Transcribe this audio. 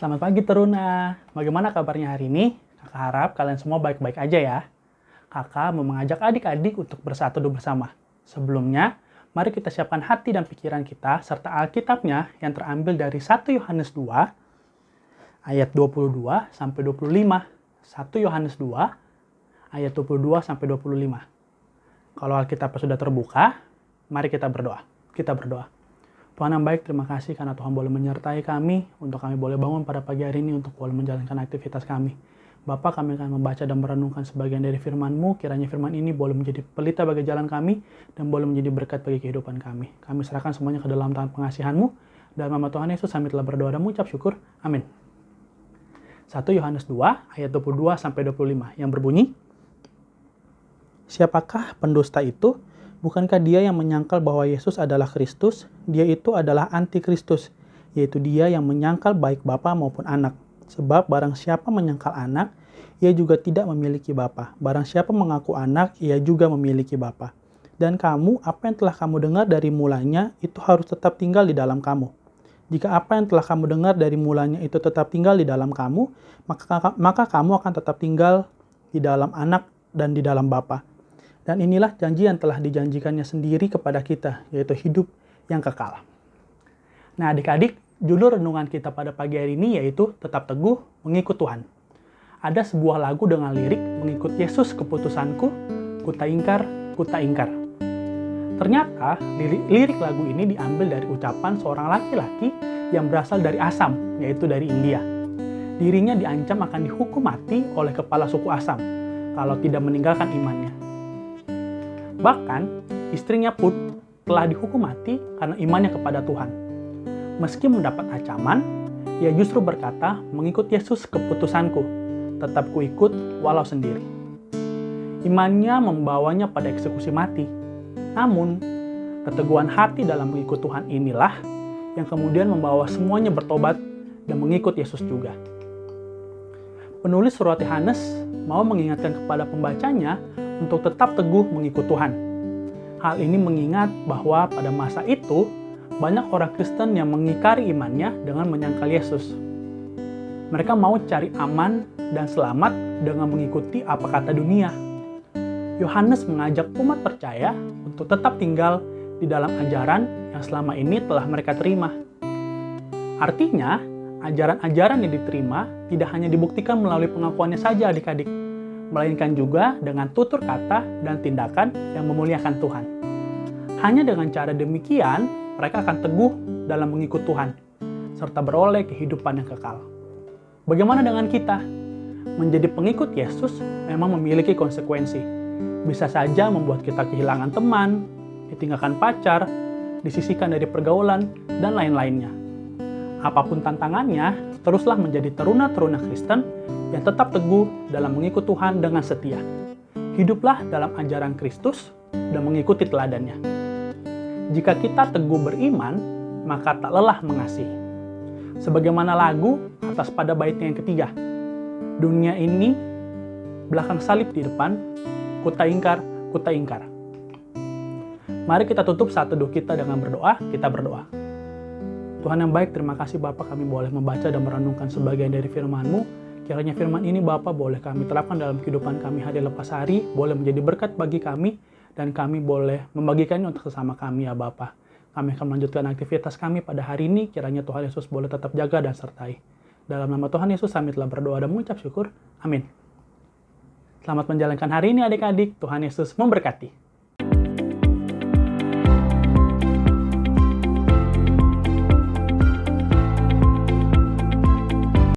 Selamat pagi Teruna. Bagaimana kabarnya hari ini? Kakak harap kalian semua baik-baik aja ya. Kakak mau mengajak adik-adik untuk bersatu bersama. Sebelumnya, mari kita siapkan hati dan pikiran kita serta Alkitabnya yang terambil dari 1 Yohanes 2 ayat 22 sampai 25. 1 Yohanes 2 ayat 22 sampai 25. Kalau Alkitab sudah terbuka, mari kita berdoa. Kita berdoa. Tuhan yang baik, terima kasih karena Tuhan boleh menyertai kami untuk kami boleh bangun pada pagi hari ini untuk boleh menjalankan aktivitas kami. Bapak, kami akan membaca dan merenungkan sebagian dari firman-Mu. Kiranya firman ini boleh menjadi pelita bagi jalan kami dan boleh menjadi berkat bagi kehidupan kami. Kami serahkan semuanya ke dalam tangan pengasihan-Mu. Dalam nama Tuhan Yesus, kami telah berdoa dan mengucap syukur. Amin. 1 Yohanes 2 ayat 22 sampai 25 yang berbunyi, Siapakah pendusta itu? Bukankah dia yang menyangkal bahwa Yesus adalah Kristus? Dia itu adalah antikristus, yaitu dia yang menyangkal baik Bapa maupun anak. Sebab barang siapa menyangkal anak, ia juga tidak memiliki Bapa. Barang siapa mengaku anak, ia juga memiliki Bapa. Dan kamu, apa yang telah kamu dengar dari mulanya, itu harus tetap tinggal di dalam kamu. Jika apa yang telah kamu dengar dari mulanya itu tetap tinggal di dalam kamu, maka, maka kamu akan tetap tinggal di dalam anak dan di dalam Bapa. Dan inilah janji yang telah dijanjikannya sendiri kepada kita, yaitu hidup yang kekal. Nah adik-adik, judul renungan kita pada pagi hari ini yaitu tetap teguh mengikut Tuhan. Ada sebuah lagu dengan lirik mengikut Yesus keputusanku, kuta ingkar, kuta ingkar. Ternyata lirik, lirik lagu ini diambil dari ucapan seorang laki-laki yang berasal dari Asam, yaitu dari India. Dirinya diancam akan dihukum mati oleh kepala suku Asam kalau tidak meninggalkan imannya. Bahkan, istrinya pun telah dihukum mati karena imannya kepada Tuhan. Meski mendapat ancaman, ia justru berkata, mengikut Yesus keputusanku, tetap kuikut walau sendiri. Imannya membawanya pada eksekusi mati. Namun, keteguhan hati dalam mengikut Tuhan inilah yang kemudian membawa semuanya bertobat dan mengikut Yesus juga. Penulis surat Yohanes mau mengingatkan kepada pembacanya untuk tetap teguh mengikut Tuhan. Hal ini mengingat bahwa pada masa itu banyak orang Kristen yang mengikari imannya dengan menyangkal Yesus. Mereka mau cari aman dan selamat dengan mengikuti apa kata dunia. Yohanes mengajak umat percaya untuk tetap tinggal di dalam ajaran yang selama ini telah mereka terima. Artinya, ajaran-ajaran yang diterima tidak hanya dibuktikan melalui pengakuannya saja adik-adik, melainkan juga dengan tutur kata dan tindakan yang memuliakan Tuhan. Hanya dengan cara demikian, mereka akan teguh dalam mengikut Tuhan, serta beroleh kehidupan yang kekal. Bagaimana dengan kita? Menjadi pengikut Yesus memang memiliki konsekuensi. Bisa saja membuat kita kehilangan teman, ditinggalkan pacar, disisihkan dari pergaulan, dan lain-lainnya. Apa pun tantangannya, teruslah menjadi teruna-teruna Kristen yang tetap teguh dalam mengikut Tuhan dengan setia. Hiduplah dalam ajaran Kristus dan mengikuti teladannya. Jika kita teguh beriman, maka tak lelah mengasihi. Sebagaimana lagu atas pada baitnya yang ketiga. Dunia ini belakang salib di depan, kuta ingkar, kuta ingkar. Mari kita tutup saat teduh kita dengan berdoa, kita berdoa. Tuhan yang baik, terima kasih Bapak kami boleh membaca dan merenungkan sebagian dari firman-Mu Kiranya firman ini Bapak boleh kami terapkan dalam kehidupan kami hari lepas hari, boleh menjadi berkat bagi kami, dan kami boleh membagikannya untuk sesama kami ya Bapak. Kami akan melanjutkan aktivitas kami pada hari ini, kiranya Tuhan Yesus boleh tetap jaga dan sertai. Dalam nama Tuhan Yesus kami telah berdoa dan mengucap syukur. Amin. Selamat menjalankan hari ini adik-adik. Tuhan Yesus memberkati.